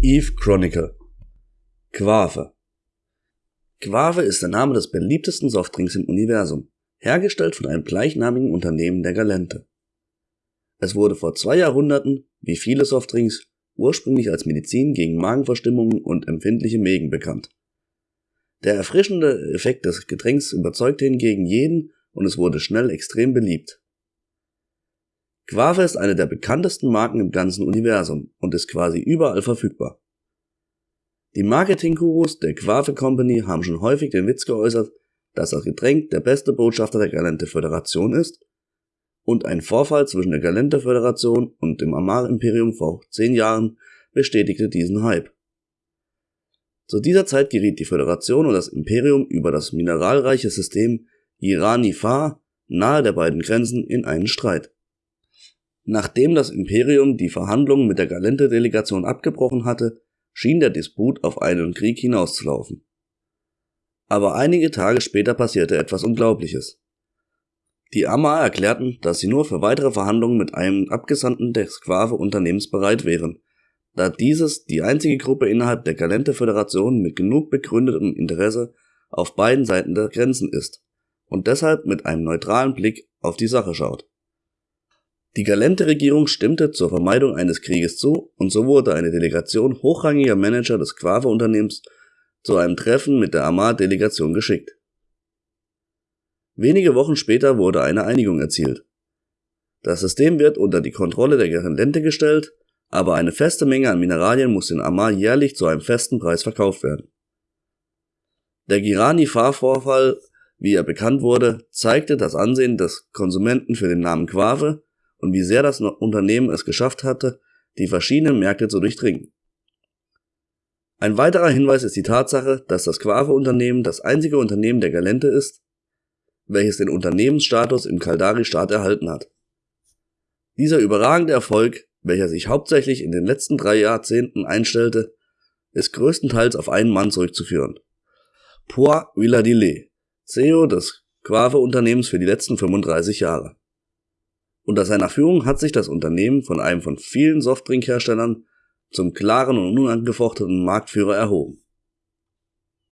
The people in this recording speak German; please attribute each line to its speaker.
Speaker 1: Eve Chronicle Quave Quave ist der Name des beliebtesten Softdrinks im Universum, hergestellt von einem gleichnamigen Unternehmen der Galente. Es wurde vor zwei Jahrhunderten, wie viele Softdrinks, ursprünglich als Medizin gegen Magenverstimmungen und empfindliche Mägen bekannt. Der erfrischende Effekt des Getränks überzeugte hingegen jeden und es wurde schnell extrem beliebt. Quave ist eine der bekanntesten Marken im ganzen Universum und ist quasi überall verfügbar. Die Marketing-Gurus der Quave Company haben schon häufig den Witz geäußert, dass das Getränk der beste Botschafter der Galente Föderation ist und ein Vorfall zwischen der Galente Föderation und dem Amar Imperium vor zehn Jahren bestätigte diesen Hype. Zu dieser Zeit geriet die Föderation und das Imperium über das mineralreiche System Irani-Fa nahe der beiden Grenzen in einen Streit. Nachdem das Imperium die Verhandlungen mit der Galente-Delegation abgebrochen hatte, schien der Disput auf einen Krieg hinauszulaufen. Aber einige Tage später passierte etwas Unglaubliches. Die Amma erklärten, dass sie nur für weitere Verhandlungen mit einem Abgesandten des Quave-Unternehmens bereit wären, da dieses die einzige Gruppe innerhalb der Galente-Föderation mit genug begründetem Interesse auf beiden Seiten der Grenzen ist und deshalb mit einem neutralen Blick auf die Sache schaut. Die Galente-Regierung stimmte zur Vermeidung eines Krieges zu und so wurde eine Delegation hochrangiger Manager des Quave-Unternehmens zu einem Treffen mit der Amar-Delegation geschickt. Wenige Wochen später wurde eine Einigung erzielt. Das System wird unter die Kontrolle der Galente gestellt, aber eine feste Menge an Mineralien muss in Amar jährlich zu einem festen Preis verkauft werden. Der Girani-Fahrvorfall, wie er bekannt wurde, zeigte das Ansehen des Konsumenten für den Namen Quave und wie sehr das Unternehmen es geschafft hatte, die verschiedenen Märkte zu durchdringen. Ein weiterer Hinweis ist die Tatsache, dass das Quave-Unternehmen das einzige Unternehmen der Galente ist, welches den Unternehmensstatus im Kaldari-Staat erhalten hat. Dieser überragende Erfolg, welcher sich hauptsächlich in den letzten drei Jahrzehnten einstellte, ist größtenteils auf einen Mann zurückzuführen. Pois Villadillet, CEO des Quave-Unternehmens für die letzten 35 Jahre. Unter seiner Führung hat sich das Unternehmen von einem von vielen Softdrinkherstellern zum klaren und unangefochtenen Marktführer erhoben